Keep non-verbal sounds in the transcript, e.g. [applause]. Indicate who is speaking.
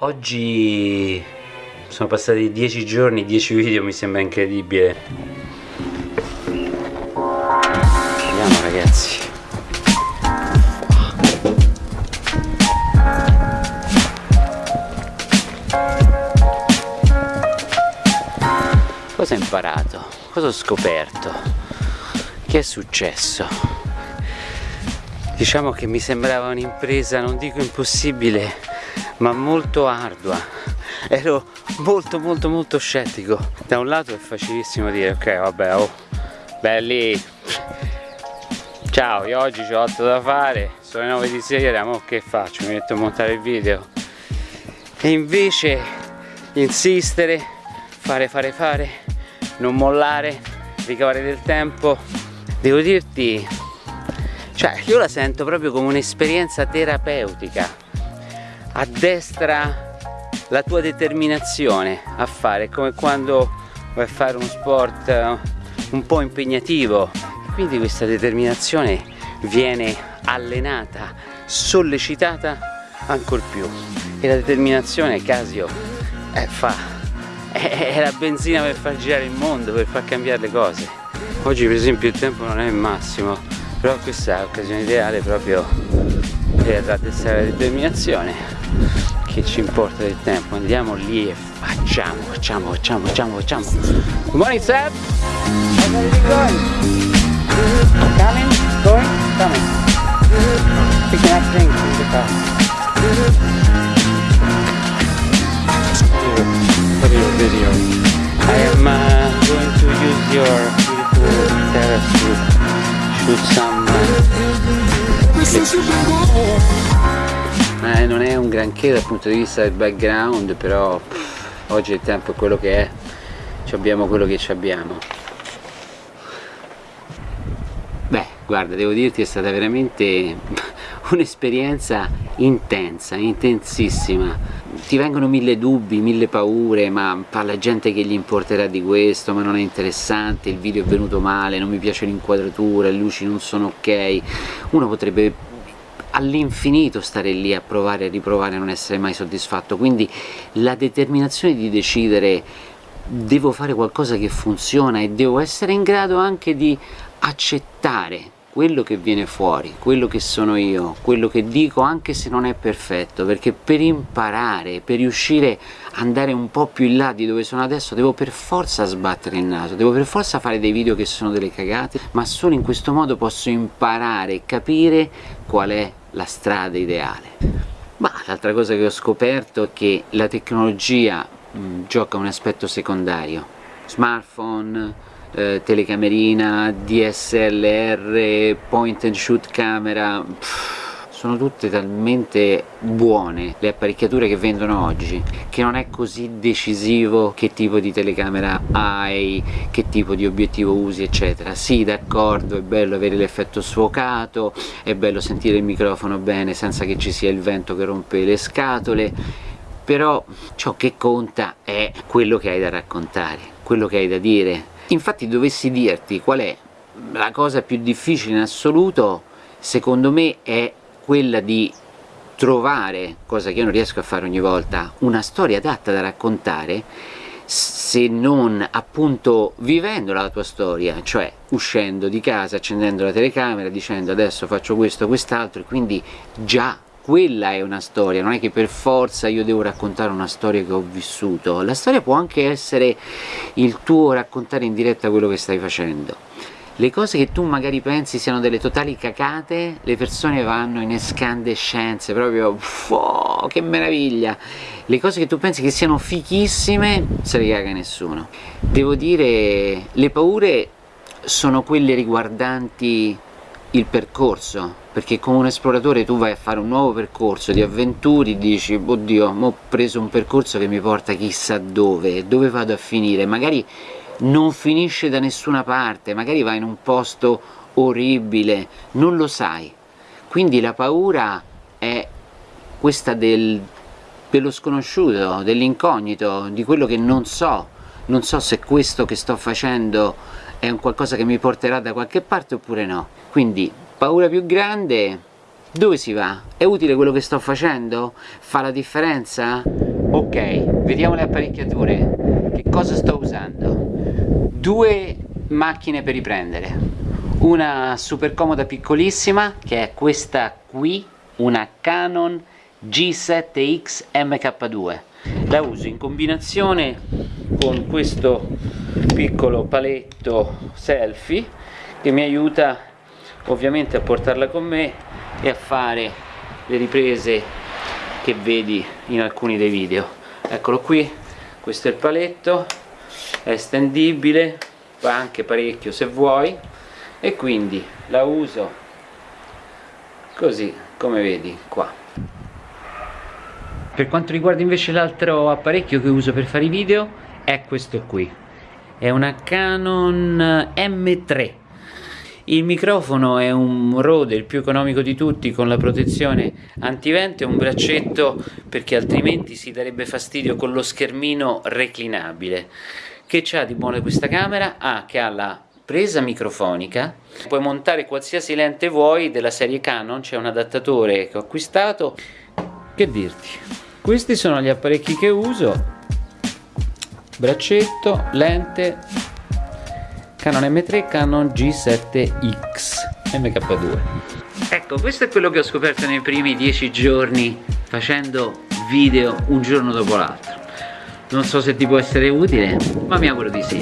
Speaker 1: Oggi sono passati 10 giorni, 10 video, mi sembra incredibile. Andiamo ragazzi. Cosa ho imparato? Cosa ho scoperto? Che è successo? Diciamo che mi sembrava un'impresa, non dico impossibile, ma molto ardua. Ero molto molto molto scettico. Da un lato è facilissimo dire ok vabbè oh belli ciao io oggi ho altro da fare sono le 9 di sera ma che faccio? Mi metto a montare il video. E invece insistere fare fare fare non mollare ricavare del tempo. Devo dirti cioè io la sento proprio come un'esperienza terapeutica a destra la tua determinazione a fare come quando vuoi fare uno sport eh, un po' impegnativo. Quindi questa determinazione viene allenata sollecitata ancora più. E la determinazione Casio eh, fa è, è la benzina per far girare il mondo per far cambiare le cose. Oggi per esempio il tempo non è il massimo però questa è l'occasione ideale proprio per raddrizzare la determinazione che ci importa del tempo. Andiamo lì e facciamo facciamo facciamo facciamo facciamo. Good morning Seb coming going coming. Picking up things in the car. Is your video. I am uh, going to use your beautiful terrace to shoot some uh, eh, non è un granché dal punto di vista del background però pff, oggi il tempo è quello che è. Ci abbiamo quello che ci abbiamo. Beh guarda devo dirti è stata veramente [laughs] un'esperienza intensa, intensissima ti vengono mille dubbi, mille paure ma parla gente che gli importerà di questo ma non è interessante, il video è venuto male non mi piace l'inquadratura, le luci non sono ok. Uno potrebbe all'infinito stare lì a provare e riprovare e non essere mai soddisfatto. Quindi la determinazione di decidere devo fare qualcosa che funziona e devo essere in grado anche di accettare quello che viene fuori, quello che sono io, quello che dico anche se non è perfetto perché per imparare, per riuscire ad andare un po' più in là di dove sono adesso devo per forza sbattere il naso, devo per forza fare dei video che sono delle cagate ma solo in questo modo posso imparare e capire qual è la strada ideale. Ma l'altra cosa che ho scoperto è che la tecnologia mh, gioca un aspetto secondario. Smartphone, eh, telecamerina, DSLR, point and shoot camera pff, sono tutte talmente buone le apparecchiature che vendono oggi che non è così decisivo che tipo di telecamera hai, che tipo di obiettivo usi eccetera. Sì d'accordo è bello avere l'effetto sfocato è bello sentire il microfono bene senza che ci sia il vento che rompe le scatole però ciò che conta è quello che hai da raccontare quello che hai da dire infatti dovessi dirti qual è la cosa più difficile in assoluto secondo me è quella di trovare, cosa che io non riesco a fare ogni volta, una storia adatta da raccontare se non appunto vivendo la tua storia, cioè uscendo di casa, accendendo la telecamera, dicendo adesso faccio questo, quest'altro e quindi già quella è una storia, non è che per forza io devo raccontare una storia che ho vissuto, la storia può anche essere il tuo raccontare in diretta quello che stai facendo le cose che tu magari pensi siano delle totali cacate, le persone vanno in escandescenze, proprio oh, che meraviglia! Le cose che tu pensi che siano fichissime, se le caga nessuno. Devo dire, le paure sono quelle riguardanti il percorso, perché come un esploratore tu vai a fare un nuovo percorso di avventuri, dici, oddio, ho preso un percorso che mi porta chissà dove, dove vado a finire, magari non finisce da nessuna parte, magari vai in un posto orribile, non lo sai. Quindi la paura è questa del, dello sconosciuto, dell'incognito, di quello che non so, non so se questo che sto facendo è un qualcosa che mi porterà da qualche parte oppure no. Quindi paura più grande, dove si va? È utile quello che sto facendo? Fa la differenza? ok vediamo le apparecchiature che cosa sto usando due macchine per riprendere una super comoda piccolissima che è questa qui una Canon G7X MK2 la uso in combinazione con questo piccolo paletto selfie che mi aiuta ovviamente a portarla con me e a fare le riprese che vedi in alcuni dei video. Eccolo qui questo è il paletto è estendibile va anche parecchio se vuoi e quindi la uso così come vedi qua per quanto riguarda invece l'altro apparecchio che uso per fare i video è questo qui è una Canon M3 il microfono è un Rode, il più economico di tutti, con la protezione antivento e un braccetto perché altrimenti si darebbe fastidio con lo schermino reclinabile. Che c'ha di buono questa camera? Ah, che ha la presa microfonica, puoi montare qualsiasi lente vuoi della serie Canon, c'è un adattatore che ho acquistato. Che dirti? Questi sono gli apparecchi che uso, braccetto, lente, Canon M3, Canon G7X MK2 ecco questo è quello che ho scoperto nei primi dieci giorni facendo video un giorno dopo l'altro. Non so se ti può essere utile ma mi auguro di sì